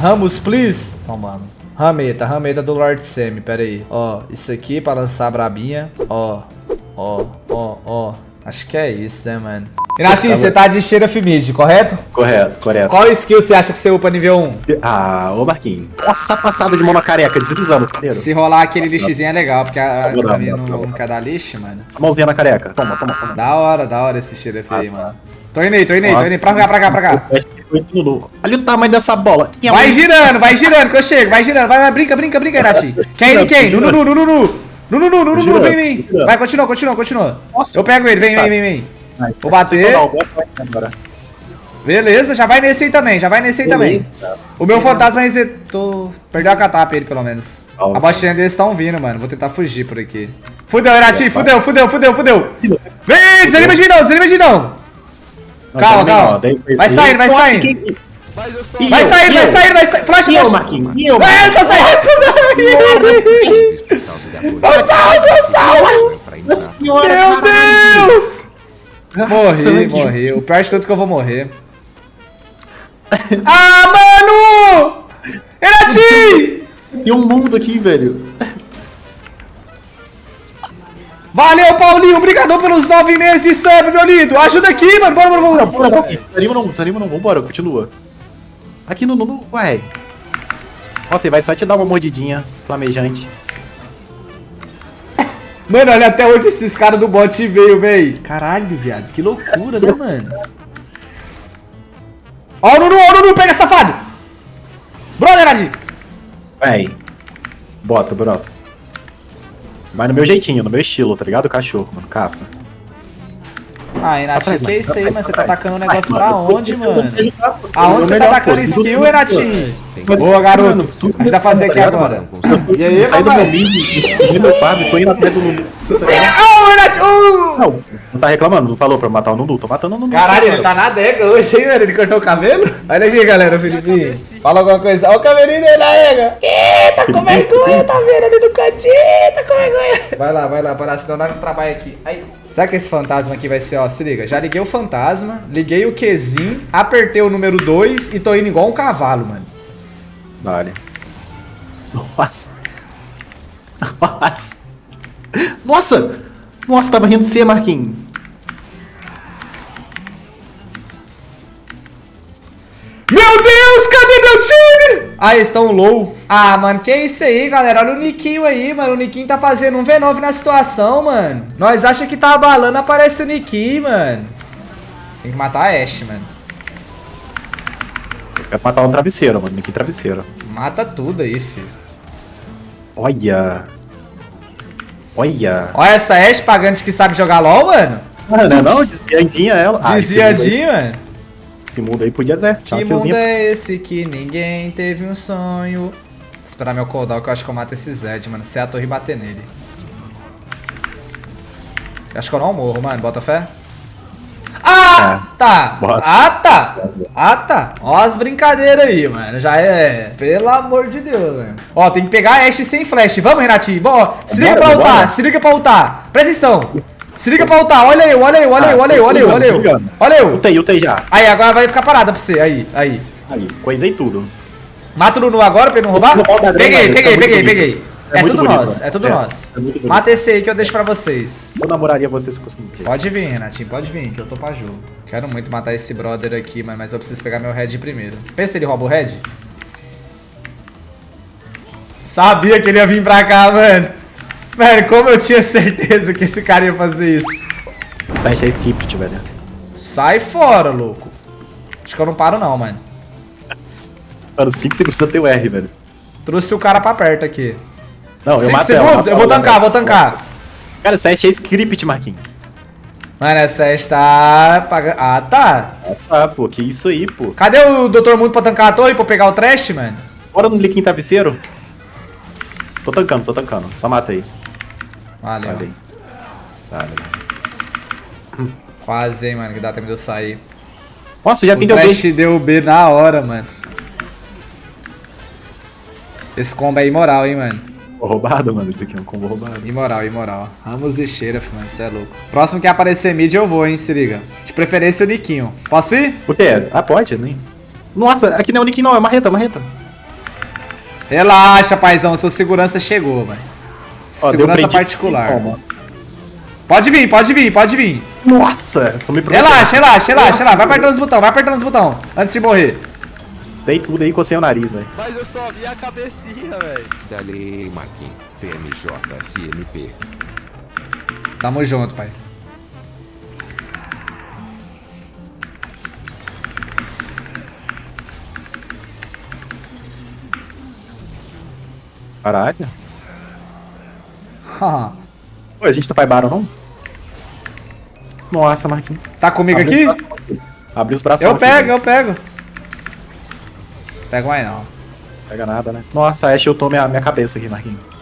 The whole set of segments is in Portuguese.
Ramos, please. Ó, mano. Rameta, rameta do Lord Semi, pera aí. Ó, isso aqui pra lançar a brabinha. Ó, ó, ó, ó. Acho que é isso, né, mano? Renatinho, você tá de cheira mid, correto? Correto, correto. Qual skill você acha que você upa nível 1? Ah, ô Marquinhos. Nossa, passada de mão na careca, deslizando. Cadeiro. Se rolar aquele lixezinho é legal, porque a, a minha vou dar, não, vou não quer dar lixo, mano. A mãozinha na careca. Toma, toma, toma. Da hora, da hora esse cheiro aí, Ah, mano. Tô indo aí, tô indo aí, tô indo aí. Pra cá, pra cá, pra cá. Esse Lulu. Olha o tamanho dessa bola. Vai girando, vai girando que eu chego, vai girando. Vai, vai, brinca, brinca, brinca, Renatinho. Quem, quem? No, no, no, no, no, no, vem, vem. Vai, continua, continua, continua. Nossa. Eu pego ele, vem, vem, vem, vem. Vou bater. Beleza, já vai nesse aí também, já vai nesse aí também. O meu fantasma resetou. Perdeu a catapa ele, pelo menos. Nossa. A botinha deles estão vindo, mano. Vou tentar fugir por aqui. Fudeu, Renatinho, fudeu, fudeu, fudeu, fudeu. Vem, desanima de não, desanima de não. Não, Calma, também calma. Vai saindo, vai Nossa, saindo. quem- E Vai sair, E vai sair, vai sair. Flash, E flash. Marquinhos? E eu? Vai, só sai, só sai. Não sai, não sai. Nossa senhora, Meu. Deus. Nossa, Morri, morri. O pior de tudo é que eu vou morrer. ah, mano! Renatinho! Tem um mundo aqui, velho. Valeu, Paulinho. Obrigadão pelos nove meses de sub, meu lindo. Ajuda aqui, mano. Bora, bora, bora. Bora, bora. Desanima não, desanima não. Vambora, continua. Aqui no... no, no ué. Nossa, ele vai só te dar uma mordidinha flamejante. Mano, olha até onde esses caras do bot veio, véi. Caralho, viado. Que loucura, né, mano? Ó o Nunu, ó o Nunu. Pega, safado. Brother, Adi. Véi. Bota, brota. Vai no meu jeitinho, no meu estilo, tá ligado? Cachorro, mano. Capa. Ah, Renatinho, Atrás, que é isso aí, mano? Você tá atacando o negócio pra onde, mano? Aonde você tá atacando skill? Mano, Boa, garoto. A gente vai fazer tá aqui agora. E aí, saí do meu mid, meu Fábio, tô indo atrás do Não, não tá reclamando, não falou pra eu matar o Nunu, tô matando o Nunu. Caralho, ele tá na adega hoje, hein, mano? Ele cortou o cabelo? Olha aqui, galera, Felipe. Fala alguma coisa. Olha o cabelinho dele na ega. Ih, tá com vergonha, tá vendo ali no cantinho, tá com vergonha. Vai lá, vai lá, para senão nós não trabalha aqui. Aí. Será que esse fantasma aqui vai ser, ó, se liga. Já liguei o fantasma, liguei o Qzinho, apertei o número 2 e tô indo igual um cavalo, mano. Vale. Nossa. Nossa. Nossa! Nossa, tava rindo de você, Marquinhos. Meu Deus, cadê meu time? Ah, eles estão low. Ah, mano, que isso aí, galera? Olha o Niquinho aí, mano. O Niquinho tá fazendo um V9 na situação, mano. Nós acha que tá abalando, aparece o Niquinho, mano. Tem que matar a Ashe, mano. Quero matar um travesseiro, mano. Que travesseiro. Mata tudo aí, filho. Olha. Olha. Olha essa Ashe pagante que sabe jogar LOL, mano. Ah, não, não, desviadinha ela. Ah, esse mundo aí- Desviadinho, mano. Esse mundo aí podia, né? Que Tchau, mundo killzinha. é esse que ninguém teve um sonho? Esperar meu cooldown que eu acho que eu mato esse Zed, mano. Se é a torre bater nele. Eu acho que eu não morro, mano. Bota fé. Ah, tá. Bota. Ah, tá. Ah, tá. Ó as brincadeiras aí, mano. Já é. Pelo amor de Deus, mano. Ó, tem que pegar a Ashe sem flash. Vamos, Renatinho. Bom, se liga Bora, pra ultar. bora. Se liga pra ultar. Presta atenção. Se liga pra ultar. Olha eu, olha eu, olha eu, olha eu, olha eu, olha eu. Olha eu. Utei, utei já. Aí, agora vai ficar parada pra você. Aí, aí. Aí, coisei tudo. Mata o Nunu agora pra ele não roubar? Peguei, peguei, tá peguei, peguei. É É, tudo bonito, nosso, né? é tudo É, nosso. é. Mata esse aí que eu deixo pra vocês. Eu namoraria você se fosse um Pode vir, Renatinho, pode vir, que eu tô pra jogo. Quero muito matar esse brother aqui, mano, mas eu preciso pegar meu head primeiro. Pensa ele rouba o head? Sabia que ele ia vir pra cá, mano. Mano, como eu tinha certeza que esse cara ia fazer isso. Sai é Crypt, velho. Sai fora, louco. Acho que eu não paro não, mano. Mano, 5 segundos eu tenho R, velho. Trouxe o cara pra perto aqui. Não, eu 5 mato ela, segundos? Eu vou tancar, vou tancar. Cara, sai é Script, Marquinhos. Mano, essa está pagando. Ah, tá. Ah, pô, que isso aí, pô. Cadê o Dr. Mundo pra tancar a torre pra pegar o trash, mano? Bora no Liquim Travesseiro? Tô tancando, tô tancando. Só mata aí. Valeu. Valeu. Valeu. Quase, hein, mano, que dá tempo de eu sair. Nossa, já O vim deu trash bem. deu B na hora, mano. Esse combo é imoral, hein, mano. Roubado, mano. Isso daqui é um combo roubado. Imoral, imoral. Ramos e cheira, mano, cê é louco. Próximo que aparecer mid eu vou, hein, se liga. De preferência o Niquinho. Posso ir? O que é? Ah, pode, nem. Nossa, aqui não é o Nick, não. É marreta, marreta. Relaxa, paizão, sua segurança chegou. Ó, deu Segurança particular. Toma. Pode vir, pode vir, pode vir. Nossa, tô me. Relaxa, relaxa, relaxa, Nossa, relaxa. Vai apertando os botões, vai apertando os botões. Antes de morrer. Dei tudo aí, cocei o nariz, velho. Mas eu só vi a cabecinha, velho. Dale Marquinhos, PMJ, SMP. Tamo junto, pai. Caralho. Pô, a gente não faz barão, não? Nossa, Marquinhos. tá comigo Abre aqui? os braços. Abre os braços Eu aqui, pego, velho. eu pego. Pego mais não. Pega nada, né? Nossa, a Ash eu tô minha, minha cabeça aqui, Marquinhos.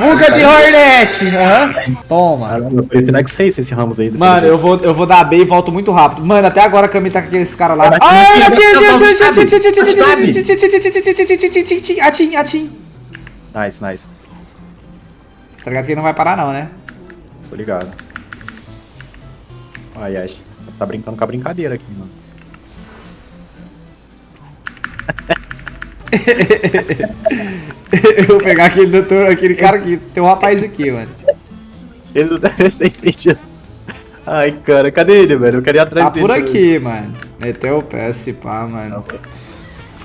Fuga de Hornet! Aham. Toma. Caramba, esse Nex Race, esse Ramos aí. Mano, eu vou, eu vou dar B e volto muito rápido. Mano, até agora a Cami tá com aqueles caras lá. Vai, Ai, atim, atim, atim. Nice, nice. Tá ligado que ele não vai parar não, né? Tô ligado. Ai, Ash. Você tá brincando com a brincadeira aqui, mano. Eu vou pegar aquele doutor, aquele cara aqui. Tem um rapaz aqui, mano. Ele não deve ter entendido. Ai, cara, cadê ele, velho? Eu queria ir atrás Tá dele. por aqui, mano. Meteu o pé, se pá, mano.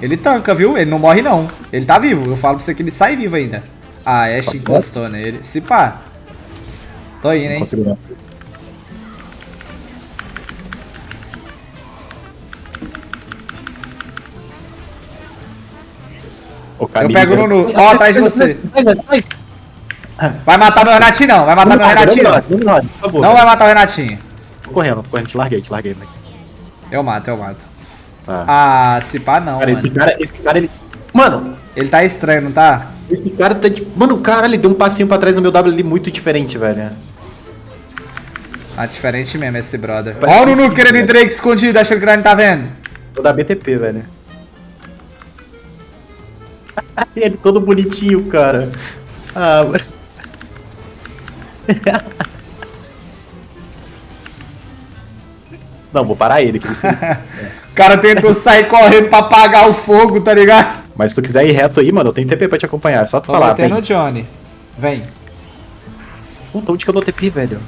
Ele tanca, viu? Ele não morre, não. Ele tá vivo. Eu falo pra você que ele sai vivo ainda. Ah, Ash encostou nele. Se pá. Tô indo, Não hein? consigo não. O Eu pego você- no Nu. Ó, atrás de você. Vai matar meu Renatinho, não. Vai matar meu Renatinho, não. Vai matar o Renatinho. Tô correndo, tô correndo, te larguei, te larguei. Né? Eu mato, eu mato. Tá. Ah, se pá, não, cara, esse mano. cara, esse cara, ele. Mano, Ele tá estranho, não tá? esse cara tá de. Mano, o cara, ele deu um passinho pra trás no meu W ali muito diferente, velho. Tá diferente mesmo esse brother. Ó o Nunu querendo né? Drake escondido, achando que ele não tá vendo. Tô da BTP, velho. Ele todo bonitinho, cara. Ah, mas- Não, vou parar ele, que ele se... O cara tentou sair correndo pra apagar o fogo, tá ligado? Mas se tu quiser ir reto aí, mano, eu tenho TP pra te acompanhar. É só tu Tô falar, vem. no Johnny. Vem. Puta, onde que eu dou TP, velho?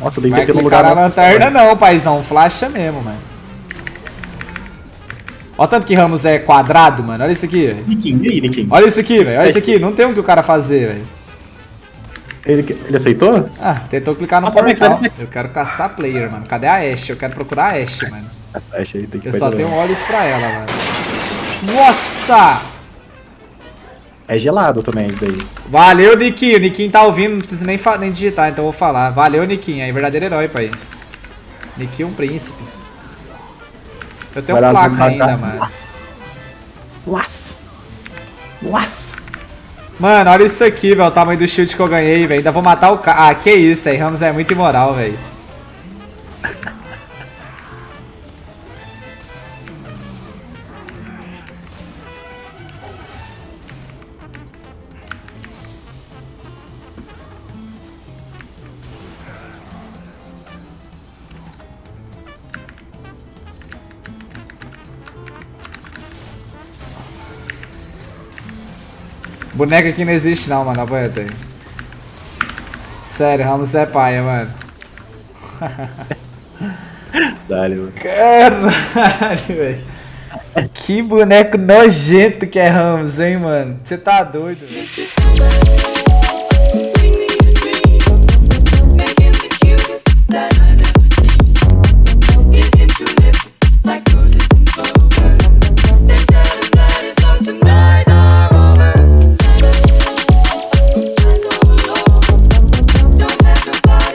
Nossa, eu dei Vai TP no clicar lugar... na lanterna não, paizão. Flasha mesmo, mano. Olha tanto que Ramos é quadrado, mano. Olha isso aqui, velho. E? Olha isso aqui, velho. Olha isso aqui. Não tem o que o cara fazer, velho. Ele, ele aceitou? Ah, tentou clicar no Nossa, portal. Eu quero caçar player, mano. Cadê a Ashe? Eu quero procurar a Ashe, mano. Acho aí, tem que Eu só tenho olhos pra ela, mano. Nossa! É gelado também isso daí. Valeu, Niquinho. Niquinho tá ouvindo, não precisa nem, nem digitar, então eu vou falar. Valeu, Niquinho. É verdadeiro herói, pai. Niquinho é um príncipe. Eu tenho Vai lá, placa ainda, tá? mano. Nossa! Nossa! Mano, olha isso aqui, velho. O tamanho do shield que eu ganhei, velho. Ainda vou matar o cara. Ah, que isso, aí. Ramos é muito imoral, velho. Boneca aqui não existe não, mano. Apoieta aí. Sério, Ramos é paia, mano. Dale, mano. Caralho, velho. Que boneco nojento que é Ramos, hein, mano. Você tá doido, velho.